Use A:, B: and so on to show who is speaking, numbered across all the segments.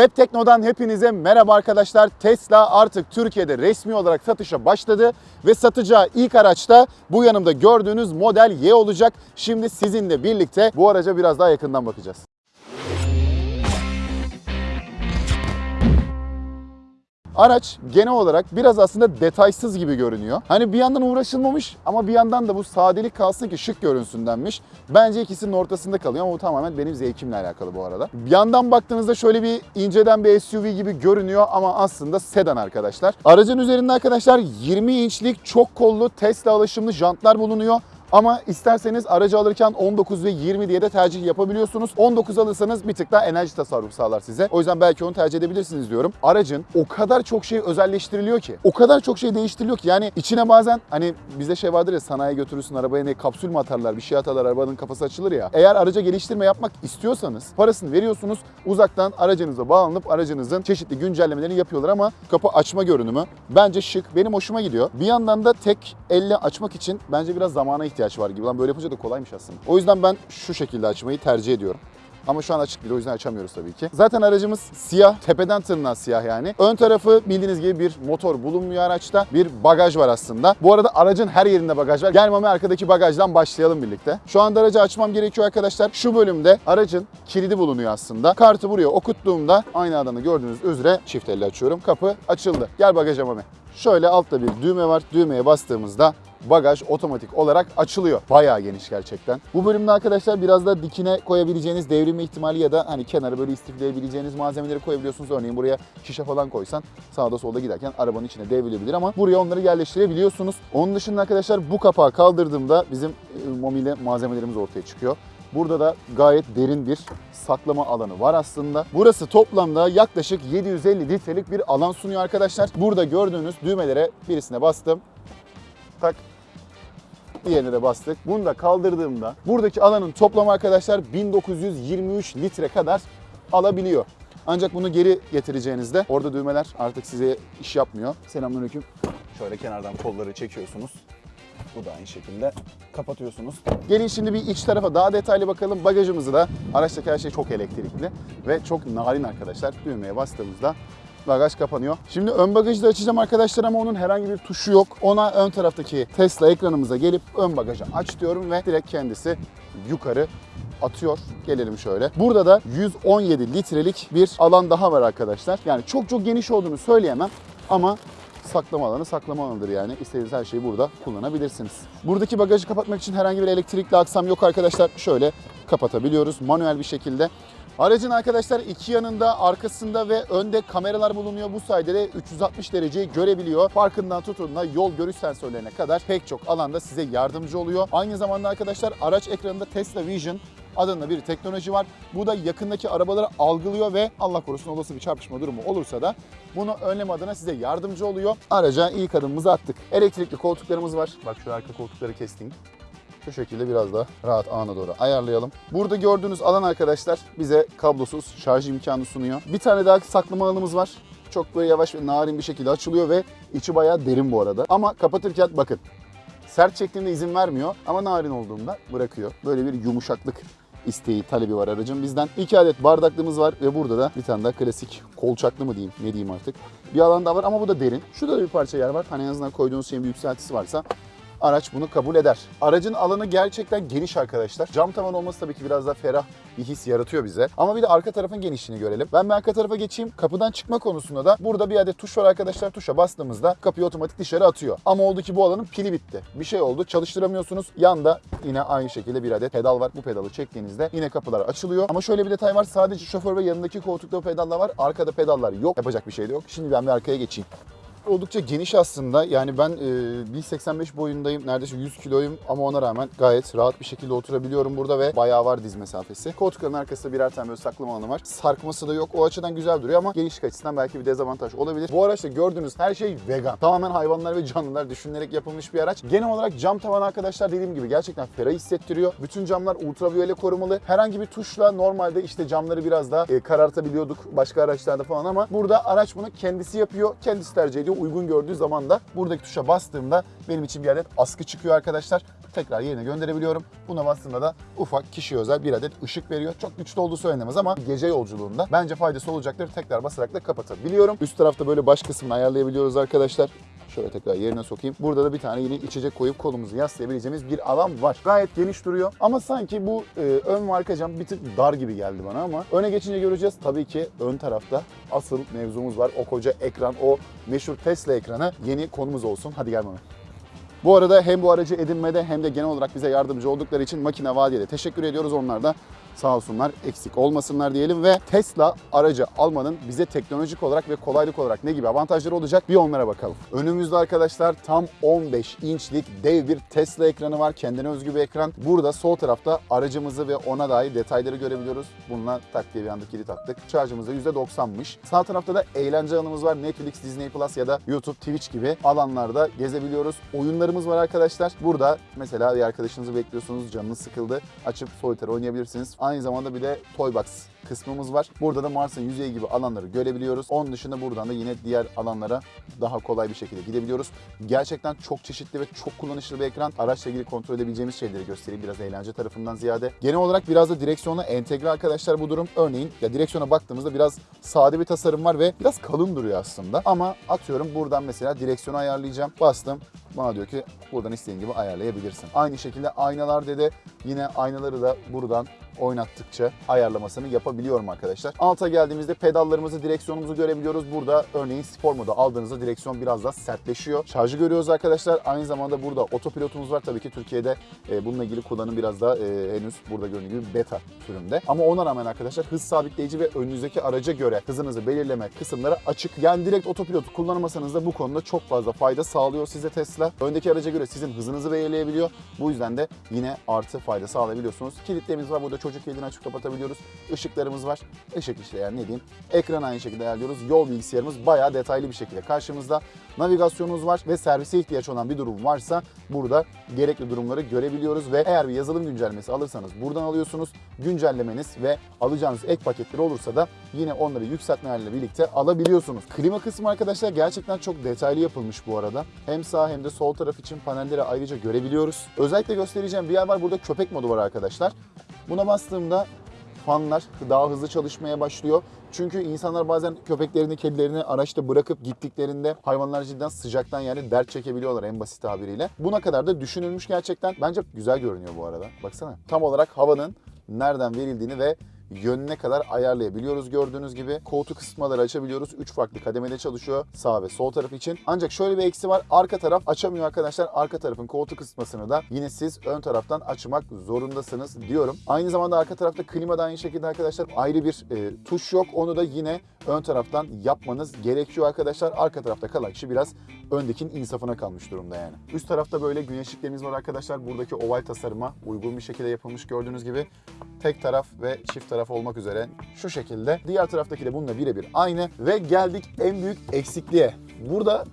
A: Web Tekno'dan hepinize merhaba arkadaşlar. Tesla artık Türkiye'de resmi olarak satışa başladı ve satacağı ilk araçta bu yanımda gördüğünüz Model Y olacak. Şimdi sizinle birlikte bu araca biraz daha yakından bakacağız. Araç genel olarak biraz aslında detaysız gibi görünüyor. Hani bir yandan uğraşılmamış ama bir yandan da bu sadelik kalsın ki şık görünsün denmiş. Bence ikisinin ortasında kalıyor ama bu tamamen benim zevkimle alakalı bu arada. Bir yandan baktığınızda şöyle bir inceden bir SUV gibi görünüyor ama aslında sedan arkadaşlar. Aracın üzerinde arkadaşlar 20 inçlik çok kollu Tesla alışımlı jantlar bulunuyor. Ama isterseniz aracı alırken 19 ve 20 diye de tercih yapabiliyorsunuz. 19 alırsanız bir tık daha enerji tasarrufu sağlar size. O yüzden belki onu tercih edebilirsiniz diyorum. Aracın o kadar çok şey özelleştiriliyor ki, o kadar çok şey değiştiriliyor ki yani içine bazen hani bizde şey vardır ya sanayiye götürürsün arabaya ne kapsül mü atarlar bir şey atarlar arabanın kafası açılır ya. Eğer araca geliştirme yapmak istiyorsanız parasını veriyorsunuz uzaktan aracınıza bağlanıp aracınızın çeşitli güncellemelerini yapıyorlar ama kapı açma görünümü bence şık. Benim hoşuma gidiyor. Bir yandan da tek elle açmak için bence biraz zamana ihtiyaç var gibi. Lan böyle yapınca da kolaymış aslında. O yüzden ben şu şekilde açmayı tercih ediyorum. Ama şu an açık değil o yüzden açamıyoruz tabii ki. Zaten aracımız siyah, tepeden tırnağa siyah yani. Ön tarafı bildiğiniz gibi bir motor bulunmuyor araçta. Bir bagaj var aslında. Bu arada aracın her yerinde bagaj var. Gel Mami arkadaki bagajdan başlayalım birlikte. Şu anda aracı açmam gerekiyor arkadaşlar. Şu bölümde aracın kilidi bulunuyor aslında. Kartı buraya okuttuğumda aynı adamı gördüğünüz üzere çift elle açıyorum. Kapı açıldı. Gel bagaja Mami. Şöyle altta bir düğme var. Düğmeye bastığımızda bagaj otomatik olarak açılıyor. Bayağı geniş gerçekten. Bu bölümde arkadaşlar biraz da dikine koyabileceğiniz devrilme ihtimali ya da hani kenara böyle istifleyebileceğiniz malzemeleri koyabiliyorsunuz. Örneğin buraya şişe falan koysan sağda solda giderken arabanın içine devrilebilir ama buraya onları yerleştirebiliyorsunuz. Onun dışında arkadaşlar bu kapağı kaldırdığımda bizim e, mobilya malzemelerimiz ortaya çıkıyor. Burada da gayet derin bir saklama alanı var aslında. Burası toplamda yaklaşık 750 litrelik bir alan sunuyor arkadaşlar. Burada gördüğünüz düğmelere birisine bastım. Tak Diğerine de bastık. Bunu da kaldırdığımda buradaki alanın toplamı arkadaşlar 1923 litre kadar alabiliyor. Ancak bunu geri getireceğinizde orada düğmeler artık size iş yapmıyor. Selamünaleyküm. Şöyle kenardan kolları çekiyorsunuz. Bu da aynı şekilde kapatıyorsunuz. Gelin şimdi bir iç tarafa daha detaylı bakalım. Bagajımızı da araçtaki her şey çok elektrikli ve çok narin arkadaşlar. Düğmeye bastığımızda bagaj kapanıyor. Şimdi ön bagajı da açacağım arkadaşlar ama onun herhangi bir tuşu yok. Ona ön taraftaki Tesla ekranımıza gelip ön bagajı aç diyorum ve direkt kendisi yukarı atıyor. Gelelim şöyle. Burada da 117 litrelik bir alan daha var arkadaşlar. Yani çok çok geniş olduğunu söyleyemem ama saklama alanı saklama alanıdır yani. İstediğiniz her şeyi burada kullanabilirsiniz. Buradaki bagajı kapatmak için herhangi bir elektrikli aksam yok arkadaşlar. Şöyle kapatabiliyoruz manuel bir şekilde. Aracın arkadaşlar iki yanında, arkasında ve önde kameralar bulunuyor. Bu sayede de 360 dereceyi görebiliyor. Farkından tutun da yol görüş sensörlerine kadar pek çok alanda size yardımcı oluyor. Aynı zamanda arkadaşlar araç ekranında Tesla Vision adında bir teknoloji var. Bu da yakındaki arabaları algılıyor ve Allah korusun olası bir çarpışma durumu olursa da bunu önleme adına size yardımcı oluyor. Araca ilk adımımızı attık. Elektrikli koltuklarımız var. Bak şu arka koltukları kestim. Şu şekilde biraz daha rahat ana doğru ayarlayalım. Burada gördüğünüz alan arkadaşlar bize kablosuz şarj imkanı sunuyor. Bir tane daha saklama alanımız var. Çok böyle yavaş ve narin bir şekilde açılıyor ve içi bayağı derin bu arada. Ama kapatırken bakın sert çektiğimde izin vermiyor ama narin olduğunda bırakıyor. Böyle bir yumuşaklık isteği, talebi var aracın bizden. İki adet bardaklığımız var ve burada da bir tane daha klasik kolçaklı mı diyeyim, ne diyeyim artık. Bir alan daha var ama bu da derin. Şurada da bir parça yer var. Hani en azından koyduğunuz şeyin bir yükseltisi varsa araç bunu kabul eder. Aracın alanı gerçekten geniş arkadaşlar. Cam tavan olması tabii ki biraz daha ferah bir his yaratıyor bize. Ama bir de arka tarafın genişliğini görelim. Ben bir arka tarafa geçeyim. Kapıdan çıkma konusunda da burada bir adet tuş var arkadaşlar. Tuşa bastığımızda kapıyı otomatik dışarı atıyor. Ama oldu ki bu alanın pili bitti. Bir şey oldu. Çalıştıramıyorsunuz. Yanda yine aynı şekilde bir adet pedal var. Bu pedalı çektiğinizde yine kapılar açılıyor. Ama şöyle bir detay var. Sadece şoför ve yanındaki koltukta pedallar var. Arkada pedallar yok. Yapacak bir şey de yok. Şimdi ben bir arkaya geçeyim oldukça geniş aslında. Yani ben e, 1.85 boyundayım. Neredeyse 100 kiloyum ama ona rağmen gayet rahat bir şekilde oturabiliyorum burada ve bayağı var diz mesafesi. Koltukların arkasında birer tane böyle saklama alanı var. Sarkması da yok. O açıdan güzel duruyor ama genişlik açısından belki bir dezavantaj olabilir. Bu araçta gördüğünüz her şey vegan. Tamamen hayvanlar ve canlılar düşünülerek yapılmış bir araç. Genel olarak cam tavan arkadaşlar dediğim gibi gerçekten ferah hissettiriyor. Bütün camlar ultraviyole korumalı. Herhangi bir tuşla normalde işte camları biraz daha e, karartabiliyorduk başka araçlarda falan ama burada araç bunu kendisi yapıyor. Kendisi tercih ediyor. Uygun gördüğü zaman da buradaki tuşa bastığımda benim için bir adet askı çıkıyor arkadaşlar. tekrar yerine gönderebiliyorum. Buna bastığımda da ufak kişiye özel bir adet ışık veriyor. Çok güçlü olduğu söylenemez ama gece yolculuğunda bence faydası olacaktır. Tekrar basarak da kapatabiliyorum. Üst tarafta böyle baş kısmını ayarlayabiliyoruz arkadaşlar. Şöyle tekrar yerine sokayım. Burada da bir tane yine içecek koyup kolumuzu yaslayabileceğimiz bir alan var. Gayet geniş duruyor. Ama sanki bu e, ön ve cam bir tık dar gibi geldi bana ama öne geçince göreceğiz. Tabii ki ön tarafta asıl mevzumuz var. O koca ekran, o meşhur Tesla ekranı yeni konumuz olsun. Hadi gel bana. Bu arada hem bu aracı edinmede hem de genel olarak bize yardımcı oldukları için Makine Vadiye'de teşekkür ediyoruz. Onlar da sağ olsunlar eksik olmasınlar diyelim ve Tesla aracı almanın bize teknolojik olarak ve kolaylık olarak ne gibi avantajları olacak bir onlara bakalım. Önümüzde arkadaşlar tam 15 inçlik dev bir Tesla ekranı var. Kendine özgü bir ekran. Burada sol tarafta aracımızı ve ona dair detayları görebiliyoruz. Bununla tak diye bir anda kilit attık. Şarjımız da %90'mış. Sağ tarafta da eğlence alanımız var. Netflix, Disney Plus ya da YouTube, Twitch gibi alanlarda gezebiliyoruz. Oyunlarımız var arkadaşlar. Burada mesela bir arkadaşınızı bekliyorsunuz, canınız sıkıldı. Açıp solitaire oynayabilirsiniz. Aynı zamanda bir de Toybox kısmımız var. Burada da Mars'ın yüzeyi gibi alanları görebiliyoruz. Onun dışında buradan da yine diğer alanlara daha kolay bir şekilde gidebiliyoruz. Gerçekten çok çeşitli ve çok kullanışlı bir ekran. Araçla ilgili kontrol edebileceğimiz şeyleri göstereyim biraz eğlence tarafından ziyade. Genel olarak biraz da direksiyona entegre arkadaşlar bu durum. Örneğin ya direksiyona baktığımızda biraz sade bir tasarım var ve biraz kalın duruyor aslında. Ama atıyorum buradan mesela direksiyonu ayarlayacağım. Bastım. Bana diyor ki buradan istediğin gibi ayarlayabilirsin. Aynı şekilde aynalar dedi. Yine aynaları da buradan oynattıkça ayarlamasını yapabiliyorum arkadaşlar. Alta geldiğimizde pedallarımızı, direksiyonumuzu görebiliyoruz. Burada örneğin spor modu aldığınızda direksiyon biraz daha sertleşiyor. Şarjı görüyoruz arkadaşlar. Aynı zamanda burada otopilotumuz var. Tabii ki Türkiye'de e, bununla ilgili kullanım biraz da e, henüz burada göründüğü gibi beta sürümde. Ama ona rağmen arkadaşlar hız sabitleyici ve önünüzdeki araca göre hızınızı belirleme kısımları açık. Yani direkt otopilotu kullanmasanız da bu konuda çok fazla fayda sağlıyor size Tesla. Öndeki araca göre sizin hızınızı belirleyebiliyor. Bu yüzden de yine artı fayda sağlayabiliyorsunuz. Kilitlerimiz var. Burada çocuk kilidini açıp kapatabiliyoruz. Işıklarımız var. Işık işte yani ne diyeyim. Ekran aynı şekilde ayarlıyoruz. Yol bilgisayarımız bayağı detaylı bir şekilde karşımızda. Navigasyonumuz var ve servise ihtiyaç olan bir durum varsa burada gerekli durumları görebiliyoruz ve eğer bir yazılım güncellemesi alırsanız buradan alıyorsunuz. Güncellemeniz ve alacağınız ek paketleri olursa da yine onları yükseltmelerle birlikte alabiliyorsunuz. Klima kısmı arkadaşlar gerçekten çok detaylı yapılmış bu arada. Hem sağ hem de sol taraf için panelleri ayrıca görebiliyoruz. Özellikle göstereceğim bir yer var. Burada köpek modu var arkadaşlar. Buna bastığımda fanlar daha hızlı çalışmaya başlıyor. Çünkü insanlar bazen köpeklerini, kedilerini araçta bırakıp gittiklerinde hayvanlar cidden sıcaktan yani dert çekebiliyorlar en basit tabiriyle. Buna kadar da düşünülmüş gerçekten. Bence güzel görünüyor bu arada. Baksana. Tam olarak havanın nereden verildiğini ve yönüne kadar ayarlayabiliyoruz gördüğünüz gibi. Koltuk ısıtmaları açabiliyoruz. 3 farklı kademede çalışıyor sağ ve sol taraf için. Ancak şöyle bir eksi var. Arka taraf açamıyor arkadaşlar. Arka tarafın koltuk ısıtmasını da yine siz ön taraftan açmak zorundasınız diyorum. Aynı zamanda arka tarafta klima da aynı şekilde arkadaşlar ayrı bir e, tuş yok. Onu da yine ön taraftan yapmanız gerekiyor arkadaşlar. Arka tarafta kalan kişi biraz öndekinin insafına kalmış durumda yani. Üst tarafta böyle güneşliklerimiz var arkadaşlar. Buradaki oval tasarıma uygun bir şekilde yapılmış gördüğünüz gibi. Tek taraf ve çift taraf olmak üzere şu şekilde. Diğer taraftaki de bununla birebir aynı. Ve geldik en büyük eksikliğe. Burada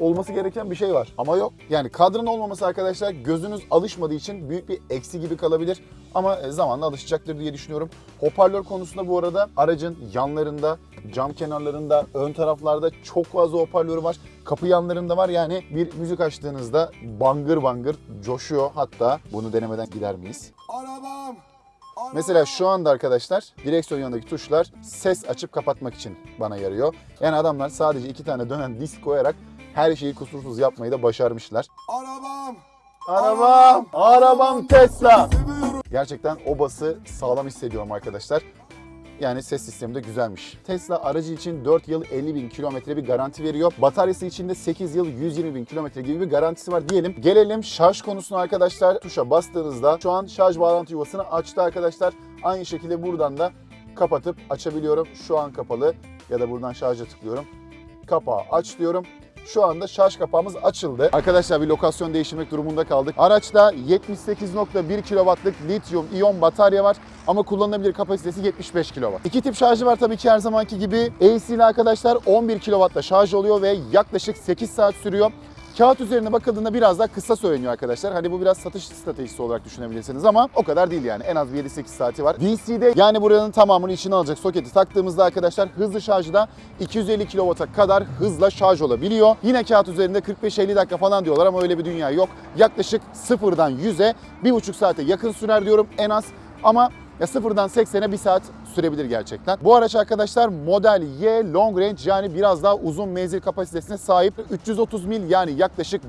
A: olması gereken bir şey var ama yok. Yani kadranın olmaması arkadaşlar gözünüz alışmadığı için büyük bir eksi gibi kalabilir. Ama zamanla alışacaktır diye düşünüyorum. Hoparlör konusunda bu arada aracın yanlarında, cam kenarlarında, ön taraflarda çok fazla hoparlörü var. Kapı yanlarında var yani bir müzik açtığınızda bangır bangır coşuyor. Hatta bunu denemeden gider miyiz?
B: Arabam.
A: Mesela şu anda arkadaşlar direksiyon yanındaki tuşlar ses açıp kapatmak için bana yarıyor. Yani adamlar sadece iki tane dönen disk koyarak her şeyi kusursuz yapmayı da başarmışlar.
B: Arabam.
A: Arabam, arabam Tesla. Gerçekten o bası sağlam hissediyorum arkadaşlar. Yani ses sistemi de güzelmiş. Tesla aracı için 4 yıl 50 bin kilometre bir garanti veriyor. Bataryası için de 8 yıl 120 bin kilometre gibi bir garantisi var diyelim. Gelelim şarj konusuna arkadaşlar. Tuşa bastığınızda şu an şarj bağlantı yuvasını açtı arkadaşlar. Aynı şekilde buradan da kapatıp açabiliyorum. Şu an kapalı ya da buradan şarja tıklıyorum. Kapağı aç diyorum. Şu anda şarj kapağımız açıldı. Arkadaşlar bir lokasyon değiştirmek durumunda kaldık. Araçta 78.1 kW'lık lityum iyon batarya var ama kullanılabilir kapasitesi 75 kW. İki tip şarjı var tabii ki her zamanki gibi. AC ile arkadaşlar 11 kW'da şarj oluyor ve yaklaşık 8 saat sürüyor. Kağıt üzerine bakıldığında biraz daha kısa söyleniyor arkadaşlar. Hani bu biraz satış stratejisi olarak düşünebilirsiniz ama o kadar değil yani. En az bir 7-8 saati var. DC'de yani buranın tamamını içine alacak soketi taktığımızda arkadaşlar hızlı şarjı da 250 kW'a kadar hızla şarj olabiliyor. Yine kağıt üzerinde 45-50 dakika falan diyorlar ama öyle bir dünya yok. Yaklaşık sıfırdan 100'e 1,5 saate yakın sürer diyorum en az. Ama ya sıfırdan 80'e bir saat sürebilir gerçekten. Bu araç arkadaşlar Model Y Long Range yani biraz daha uzun menzil kapasitesine sahip. 330 mil yani yaklaşık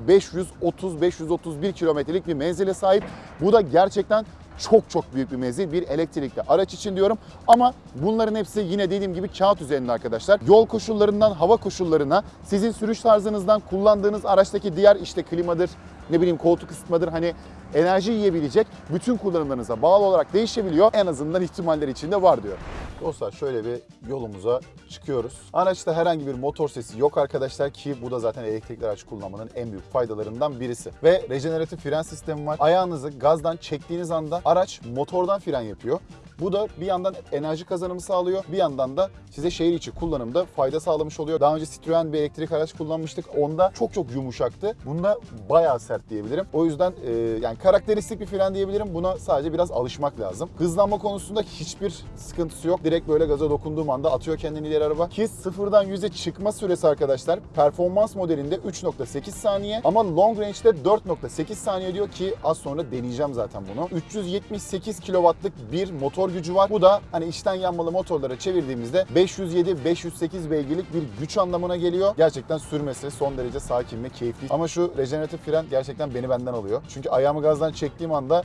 A: 530-531 kilometrelik bir menzile sahip. Bu da gerçekten çok çok büyük bir menzil bir elektrikli araç için diyorum. Ama bunların hepsi yine dediğim gibi kağıt üzerinde arkadaşlar. Yol koşullarından hava koşullarına, sizin sürüş tarzınızdan kullandığınız araçtaki diğer işte klimadır, ne bileyim koltuk ısıtmadır hani enerji yiyebilecek bütün kullanımlarınıza bağlı olarak değişebiliyor. En azından ihtimaller içinde var diyor. Dostlar şöyle bir yolumuza çıkıyoruz. Araçta herhangi bir motor sesi yok arkadaşlar ki bu da zaten elektrikli araç kullanmanın en büyük faydalarından birisi. Ve rejeneratif fren sistemi var. Ayağınızı gazdan çektiğiniz anda araç motordan fren yapıyor. Bu da bir yandan enerji kazanımı sağlıyor, bir yandan da size şehir içi kullanımda fayda sağlamış oluyor. Daha önce Citroen bir elektrik araç kullanmıştık. Onda çok çok yumuşaktı. Bunda bayağı sert diyebilirim. O yüzden e, yani karakteristik bir fren diyebilirim. Buna sadece biraz alışmak lazım. Hızlanma konusunda hiçbir sıkıntısı yok. Direkt böyle gaza dokunduğum anda atıyor kendini ileri araba. Ki sıfırdan 100'e çıkma süresi arkadaşlar performans modelinde 3.8 saniye ama long range'de 4.8 saniye diyor ki az sonra deneyeceğim zaten bunu. 378 kW'lık bir motor gücü var. Bu da hani içten yanmalı motorlara çevirdiğimizde 507-508 beygirlik bir güç anlamına geliyor. Gerçekten sürmesi son derece sakin ve keyifli. Ama şu rejeneratif fren gerçekten beni benden alıyor. Çünkü ayağımı gazdan çektiğim anda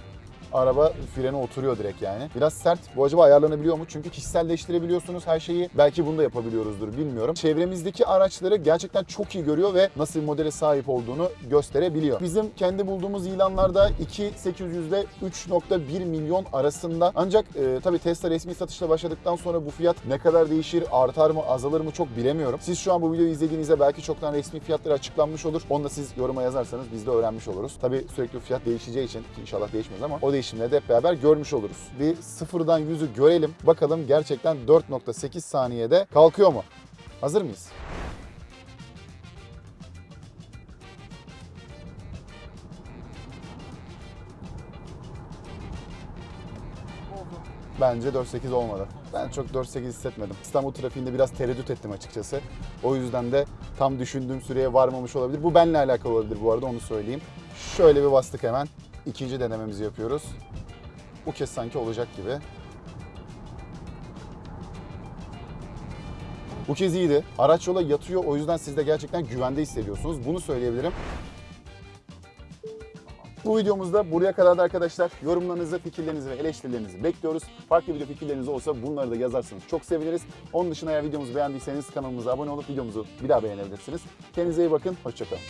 A: araba frene oturuyor direkt yani. Biraz sert. Bu acaba ayarlanabiliyor mu? Çünkü kişiselleştirebiliyorsunuz her şeyi. Belki bunu da yapabiliyoruzdur bilmiyorum. Çevremizdeki araçları gerçekten çok iyi görüyor ve nasıl bir modele sahip olduğunu gösterebiliyor. Bizim kendi bulduğumuz ilanlarda 2.800 ile 3.1 milyon arasında. Ancak e, tabii Tesla resmi satışla başladıktan sonra bu fiyat ne kadar değişir, artar mı, azalır mı çok bilemiyorum. Siz şu an bu videoyu izlediğinizde belki çoktan resmi fiyatları açıklanmış olur. Onu da siz yoruma yazarsanız biz de öğrenmiş oluruz. Tabii sürekli fiyat değişeceği için inşallah değişmez ama o de hep beraber görmüş oluruz. Bir sıfırdan yüzü görelim. Bakalım gerçekten 4.8 saniyede kalkıyor mu? Hazır mıyız? Bence 4.8 olmadı. Ben çok 4.8 hissetmedim. İstanbul trafiğinde biraz tereddüt ettim açıkçası. O yüzden de tam düşündüğüm süreye varmamış olabilir. Bu benimle alakalı olabilir bu arada onu söyleyeyim. Şöyle bir bastık hemen. İkinci denememizi yapıyoruz. Bu kez sanki olacak gibi. Bu kez iyiydi. Araç yola yatıyor o yüzden siz de gerçekten güvende hissediyorsunuz. Bunu söyleyebilirim. Bu videomuzda buraya kadar da arkadaşlar yorumlarınızı, fikirlerinizi ve eleştirilerinizi bekliyoruz. Farklı video fikirleriniz olsa bunları da yazarsanız çok seviniriz. Onun dışında eğer videomuzu beğendiyseniz kanalımıza abone olup videomuzu bir daha beğenebilirsiniz. Kendinize iyi bakın, hoşçakalın.